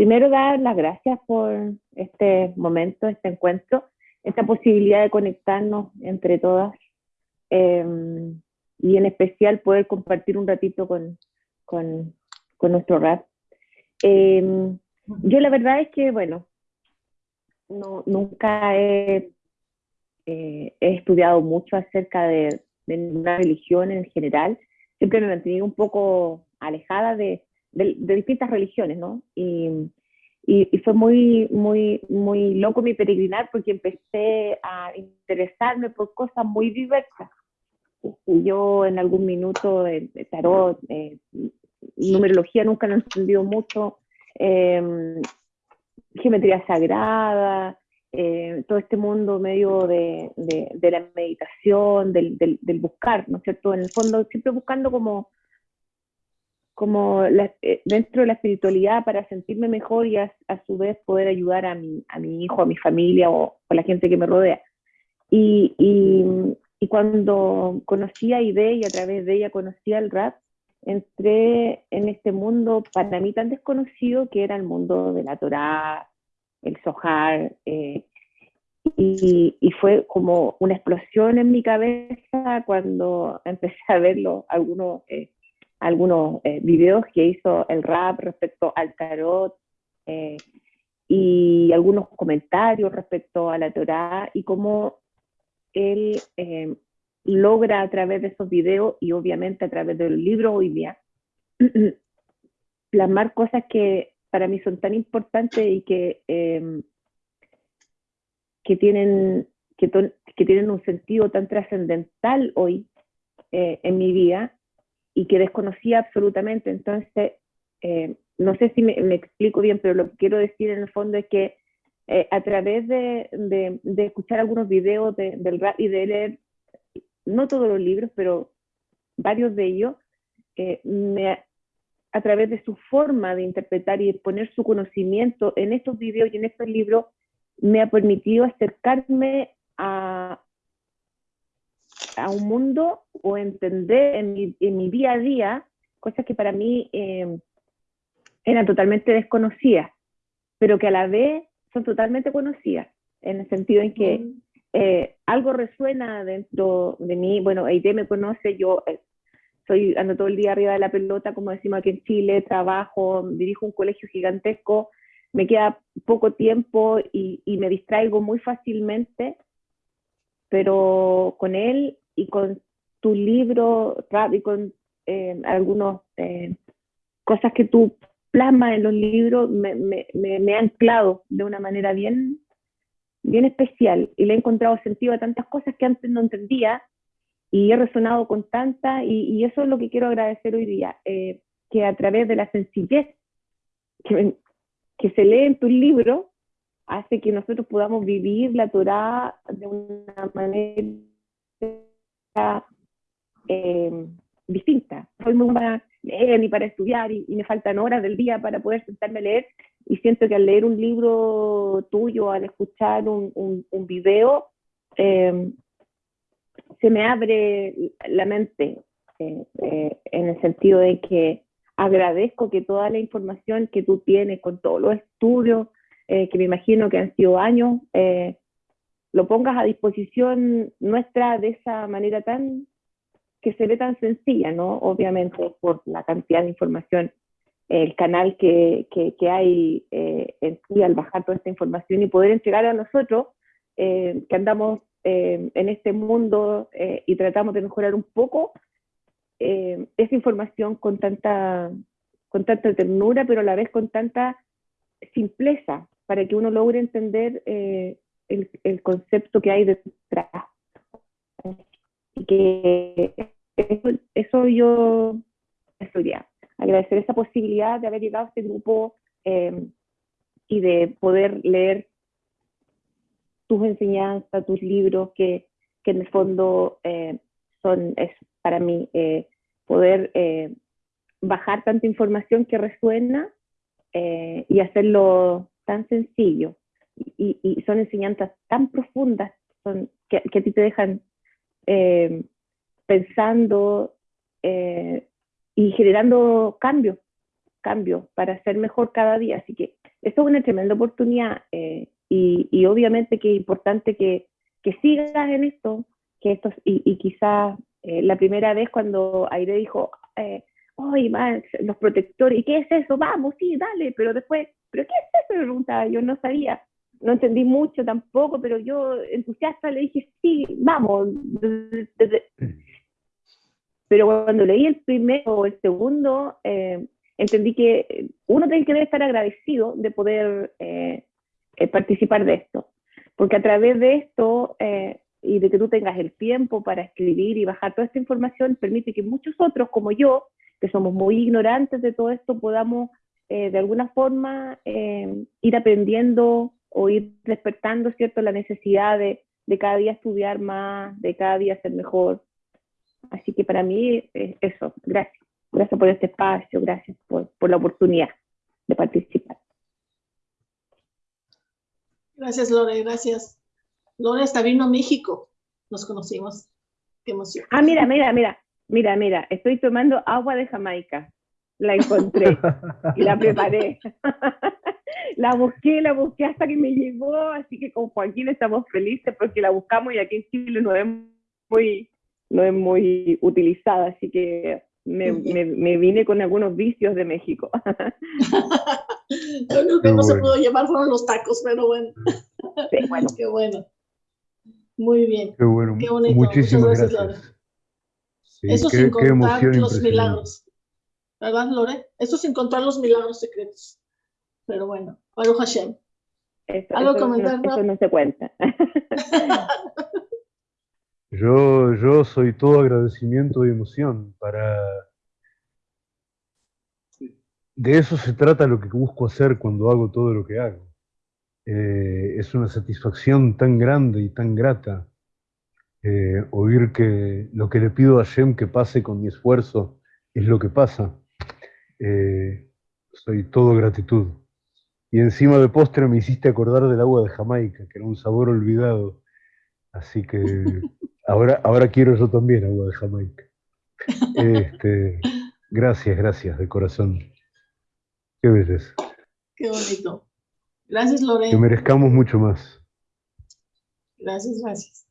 primero dar las gracias por este momento, este encuentro, esta posibilidad de conectarnos entre todas em, y en especial poder compartir un ratito con, con, nuestro rap. Em, yo la verdad es que, bueno, no, nunca he, eh, estudiado mucho acerca de, de ninguna religión en general, siempre me he mantenido un poco alejada de, de, distintas religiones, ¿no? Y, y, fue muy, muy, muy loco mi peregrinar porque empecé a interesarme por cosas muy diversas. Y yo en algún minuto, eh, tarot, eh, numerología nunca lo he entendido mucho, em, geometría sagrada, eh, todo este mundo medio de, de, la meditación, del, del, del, buscar, ¿no es cierto? En el fondo, siempre buscando como como eh, dentro de la espiritualidad para sentirme mejor y a, su vez poder ayudar a mi, a mi hijo, a mi familia o, a la gente que me rodea. Y, y, cuando conocí a Ide y a través de ella conocí al rap, entré en este mundo para mí tan desconocido que era el mundo de la Torá, el Sohar, eh, y, y, fue como una explosión en mi cabeza cuando empecé a verlo, algunos eh, algunos eh, videos que hizo el rap respecto al tarot eh, y algunos comentarios respecto a la Torah y cómo él eh, logra a través de esos videos y obviamente a través del libro hoy día plasmar cosas que para mí son tan importantes y que, em, que, tienen, que, que, tienen un sentido tan trascendental hoy en mi vida y que desconocía absolutamente. Entonces, eh, no sé si me, explico bien, pero lo que quiero decir en el fondo es que eh, a través de, de, escuchar algunos videos del rap y de leer, no todos los libros, pero varios de ellos, eh, me, a través de su forma de interpretar y poner su conocimiento en estos videos y en estos libros, me ha permitido acercarme a, a un mundo o entender en mi, en mi día a día cosas que para mí eh, eran totalmente desconocidas, pero que a la vez son totalmente conocidas, en el sentido en que eh, algo resuena dentro de mí, bueno, Aide me conoce, yo eh, soy, ando todo el día arriba de la pelota, como decimos aquí en Chile, trabajo, dirijo un colegio gigantesco, me queda poco tiempo y, y me distraigo muy fácilmente, pero con él y con tu libro y con eh, algunas eh, cosas que tú plasmas en los libros, me, ha anclado de una manera bien, bien especial y le he encontrado sentido a tantas cosas que antes no entendía y he resonado con tantas y, eso es lo que quiero agradecer hoy día, eh, que a través de la sencillez que, que se lee en tu libro hace que nosotros podamos vivir la Torah de una manera eh, distinta. Soy muy para leer ni para estudiar y, me faltan horas del día para poder sentarme a leer y siento que al leer un libro tuyo, al escuchar un, un, video, eh, se me abre la mente eh, en el sentido de que agradezco que toda la información que tú tienes con todos los estudios, que me imagino que han sido años, lo pongas a disposición nuestra de esa manera tan que se ve tan sencilla, ¿no? Obviamente por la cantidad de información, el canal que, que, hay eh, en sí al bajar toda esta información y poder entregar a nosotros eh, que andamos eh, en este mundo y tratamos de mejorar un poco esa información con tanta, con tanta ternura, pero a la vez con tanta simpleza, para que uno logre entender el, concepto que hay detrás. Y que eso, yo estudié. Agradecer esa posibilidad de haber llegado a este grupo eh, y de poder leer tus enseñanzas, tus libros, que, que en el fondo eh, son, es para mí, eh, poder bajar tanta información que resuena y hacerlo tan sencillo y, son enseñanzas tan profundas son, que, a ti te dejan eh, pensando eh, y generando cambios, cambios para ser mejor cada día. Así que eso es una tremenda oportunidad eh, y, y, obviamente que es importante que, que sigas en esto, que esto y, y quizás la primera vez cuando Aire dijo, eh, oye, los protectores, ¿y qué es eso? Vamos, sí, dale, pero después, ¿pero qué es eso? Me preguntaba, yo no sabía, no entendí mucho tampoco, pero yo entusiasta le dije, sí, vamos. Pero cuando leí el primero o el segundo, eh, entendí que uno tiene que estar agradecido de poder eh, eh, participar de esto, porque a través de esto y de que tú tengas el tiempo para escribir y bajar toda esta información, permite que muchos otros, como yo, que somos muy ignorantes de todo esto, podamos de alguna forma ir aprendiendo o ir despertando, ¿cierto?, la necesidad de, de cada día estudiar más, de cada día ser mejor. Así que para mí es eso, gracias. Gracias por este espacio, gracias por, por la oportunidad de participar. Gracias, Lore, gracias. Lore hasta vino a México, nos conocimos. Qué emoción. Ah, mira, mira, mira, mira, mira, estoy tomando agua de Jamaica. La encontré y la preparé. la busqué, la busqué hasta que me llegó, así que con Joaquín estamos felices porque la buscamos y aquí en Chile no es muy, no es muy utilizada, así que me, me, me vine con algunos vicios de México. Lo único que no se pudo llevar fueron los tacos, pero bueno. Sí, bueno. Qué bueno. Muy bien. Qué bueno. Qué bonito. Muchísimas Muchas gracias. gracias, Lore. Sí, Eso qué, sin contar los milagros. ¿Verdad, Lore? Eso sin contar los milagros secretos. Pero bueno, Baruch Hashem. Eso, ¿Algo eso comentar, no, eso no se cuenta. Yo, yo soy todo agradecimiento y emoción para... De eso se trata lo que busco hacer cuando hago todo lo que hago. Eh, es una satisfacción tan grande y tan grata eh, oír que lo que le pido a Shem que pase con mi esfuerzo es lo que pasa. Eh, soy todo gratitud. Y encima de postre me hiciste acordar del agua de Jamaica, que era un sabor olvidado. Así que ahora, ahora quiero yo también agua de Jamaica. Este, gracias, gracias, de corazón. Qué belleza. Qué bonito. Gracias, Lore. Que merezcamos mucho más. Gracias, gracias.